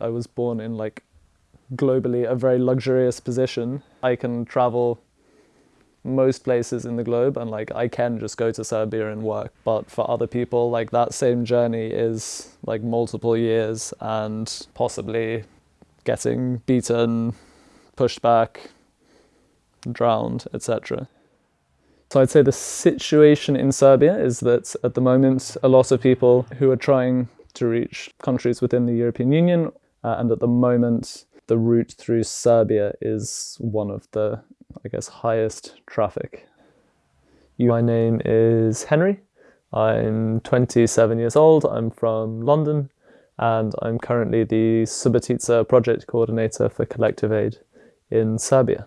I was born in like globally a very luxurious position. I can travel most places in the globe and like I can just go to Serbia and work. But for other people, like that same journey is like multiple years and possibly getting beaten, pushed back, drowned, etc. So I'd say the situation in Serbia is that at the moment a lot of people who are trying to reach countries within the European Union uh, and at the moment the route through Serbia is one of the, I guess, highest traffic. My name is Henry. I'm 27 years old. I'm from London and I'm currently the Subotica project coordinator for Collective Aid in Serbia.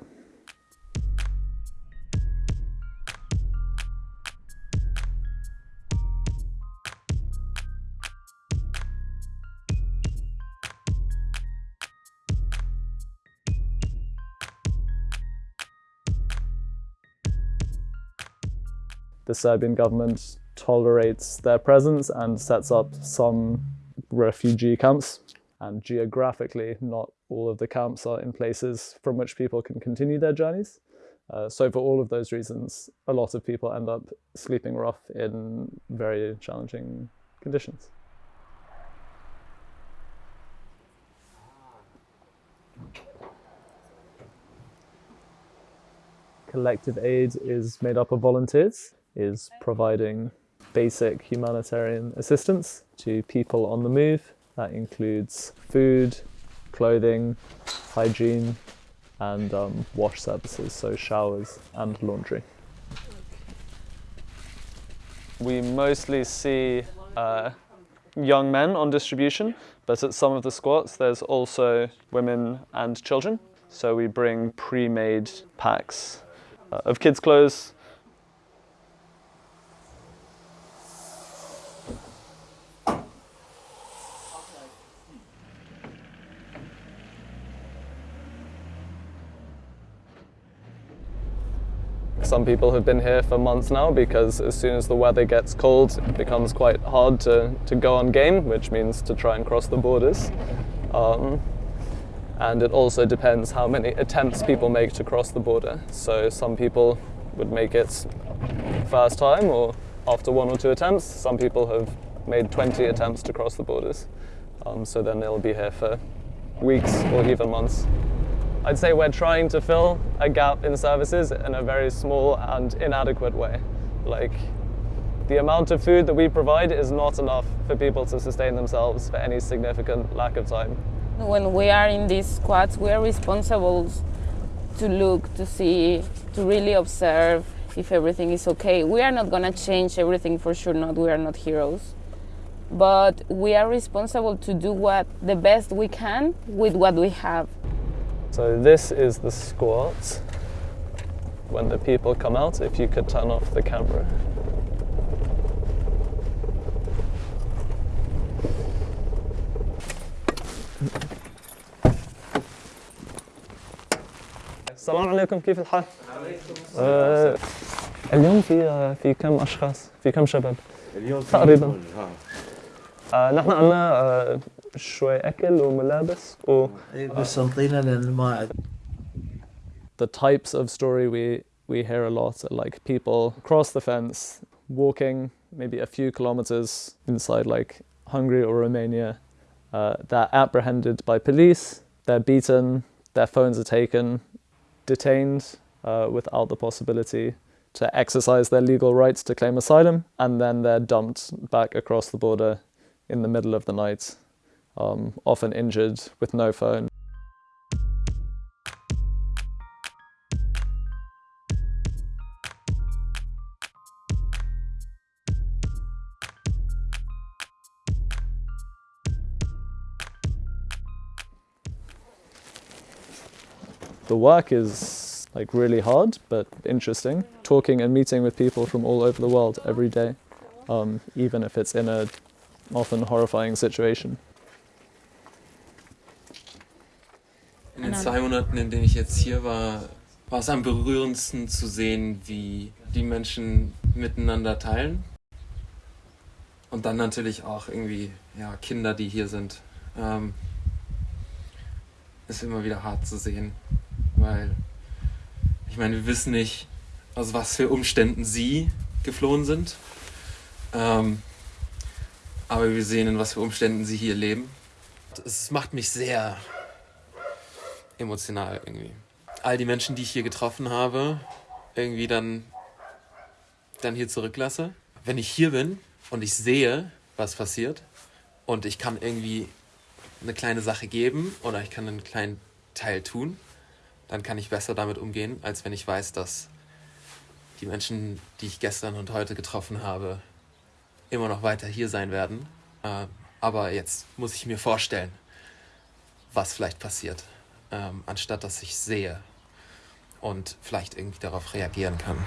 The Serbian government tolerates their presence and sets up some refugee camps. And geographically, not all of the camps are in places from which people can continue their journeys. Uh, so for all of those reasons, a lot of people end up sleeping rough in very challenging conditions. Collective aid is made up of volunteers is providing basic humanitarian assistance to people on the move. That includes food, clothing, hygiene, and um, wash services, so showers and laundry. We mostly see uh, young men on distribution, but at some of the squats there's also women and children. So we bring pre-made packs uh, of kids' clothes, Some people have been here for months now because as soon as the weather gets cold, it becomes quite hard to, to go on game, which means to try and cross the borders. Um, and it also depends how many attempts people make to cross the border. So some people would make it first time or after one or two attempts. Some people have made 20 attempts to cross the borders. Um, so then they'll be here for weeks or even months. I'd say we're trying to fill a gap in services in a very small and inadequate way. Like, the amount of food that we provide is not enough for people to sustain themselves for any significant lack of time. When we are in these squads, we are responsible to look, to see, to really observe if everything is okay. We are not going to change everything for sure, not we are not heroes. But we are responsible to do what the best we can with what we have. So this is the squat. When the people come out, if you could turn off the camera. السلام عليكم كيف الحال؟ آه اليوم في في كم أشخاص؟ في كم شباب؟ اليوم تقريبا آه نحن عندنا آه شوي اكل وملابس و بس انطينا لان ما The types of story we we hear a lot are like people cross the fence, walking maybe a few kilometers inside like Hungary or Romania. Uh, they're apprehended by police, they're beaten, their phones are taken, detained uh, without the possibility to exercise their legal rights to claim asylum, and then they're dumped back across the border in the middle of the night um, often injured with no phone. The work is like really hard but interesting. Talking and meeting with people from all over the world every day, um, even if it's in a often horrifying situation. In den zwei Monaten, in denen ich jetzt hier war, war es am berührendsten zu sehen, wie die Menschen miteinander teilen. Und dann natürlich auch irgendwie ja, Kinder, die hier sind. Ähm, ist immer wieder hart zu sehen, weil ich meine, wir wissen nicht, aus was für Umständen sie geflohen sind, ähm, aber wir sehen, in was für Umständen sie hier leben. Es macht mich sehr emotional irgendwie. All die Menschen, die ich hier getroffen habe, irgendwie dann, dann hier zurücklasse. Wenn ich hier bin und ich sehe, was passiert und ich kann irgendwie eine kleine Sache geben oder ich kann einen kleinen Teil tun, dann kann ich besser damit umgehen, als wenn ich weiß, dass die Menschen, die ich gestern und heute getroffen habe, immer noch weiter hier sein werden. Äh, aber jetzt muss ich mir vorstellen, was vielleicht passiert, ähm, anstatt dass ich sehe und vielleicht irgendwie darauf reagieren kann.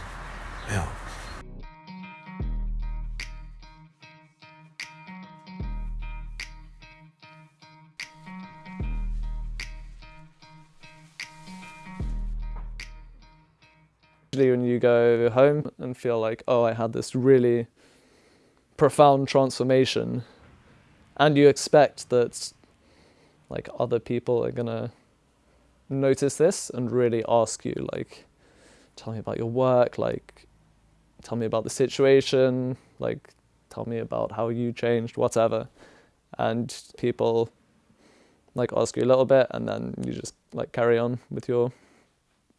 Ja. when you go home and feel like, oh, I had this really profound transformation, and you expect that like other people are gonna notice this and really ask you like, tell me about your work, like, tell me about the situation, like, tell me about how you changed, whatever, and people like ask you a little bit and then you just like carry on with your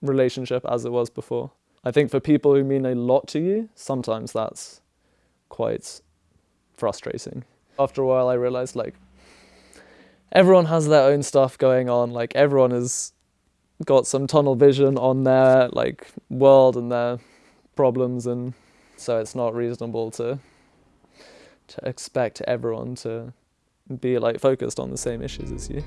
relationship as it was before. I think for people who mean a lot to you, sometimes that's quite frustrating. After a while, I realized like everyone has their own stuff going on. Like everyone has got some tunnel vision on their like world and their problems, and so it's not reasonable to to expect everyone to be like focused on the same issues as you.